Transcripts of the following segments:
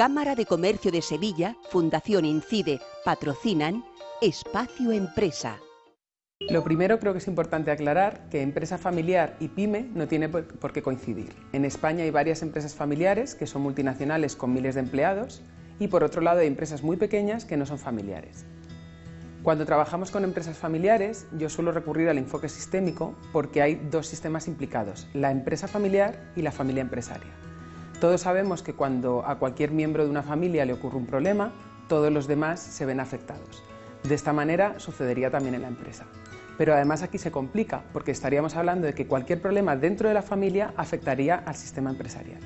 Cámara de Comercio de Sevilla, Fundación Incide, patrocinan Espacio Empresa. Lo primero creo que es importante aclarar que empresa familiar y pyme no tiene por qué coincidir. En España hay varias empresas familiares que son multinacionales con miles de empleados y por otro lado hay empresas muy pequeñas que no son familiares. Cuando trabajamos con empresas familiares yo suelo recurrir al enfoque sistémico porque hay dos sistemas implicados, la empresa familiar y la familia empresaria. Todos sabemos que cuando a cualquier miembro de una familia le ocurre un problema, todos los demás se ven afectados. De esta manera sucedería también en la empresa. Pero además aquí se complica, porque estaríamos hablando de que cualquier problema dentro de la familia afectaría al sistema empresarial.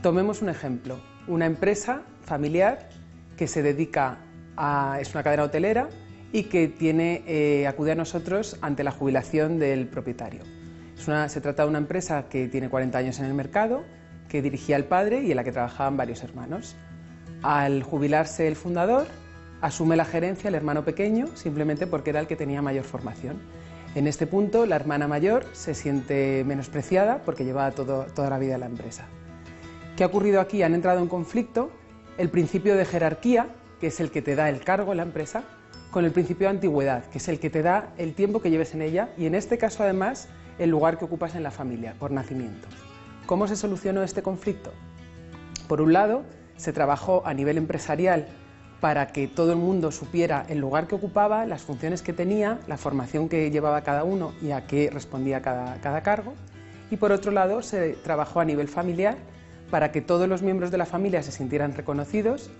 Tomemos un ejemplo, una empresa familiar que se dedica a... es una cadena hotelera y que tiene, eh, acude a nosotros ante la jubilación del propietario. se trata de una empresa que tiene 40 años en el mercado, que dirigía el padre y en la que trabajaban varios hermanos. Al jubilarse el fundador, asume la gerencia el hermano pequeño simplemente porque era el que tenía mayor formación. En este punto la hermana mayor se siente menospreciada porque llevaba toda la vida en la empresa. ¿Qué ha ocurrido aquí? Han entrado en conflicto el principio de jerarquía, que es el que te da el cargo en la empresa, con el principio de antigüedad, que es el que te da el tiempo que lleves en ella y en este caso además el lugar que ocupas en la familia, por nacimiento. ¿Cómo se solucionó este conflicto? Por un lado, se trabajó a nivel empresarial para que todo el mundo supiera el lugar que ocupaba, las funciones que tenía, la formación que llevaba cada uno y a qué respondía cada, cada cargo. Y por otro lado, se trabajó a nivel familiar para que todos los miembros de la familia se sintieran reconocidos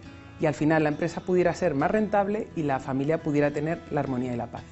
y al final la empresa pudiera ser más rentable y la familia pudiera tener la armonía y la paz.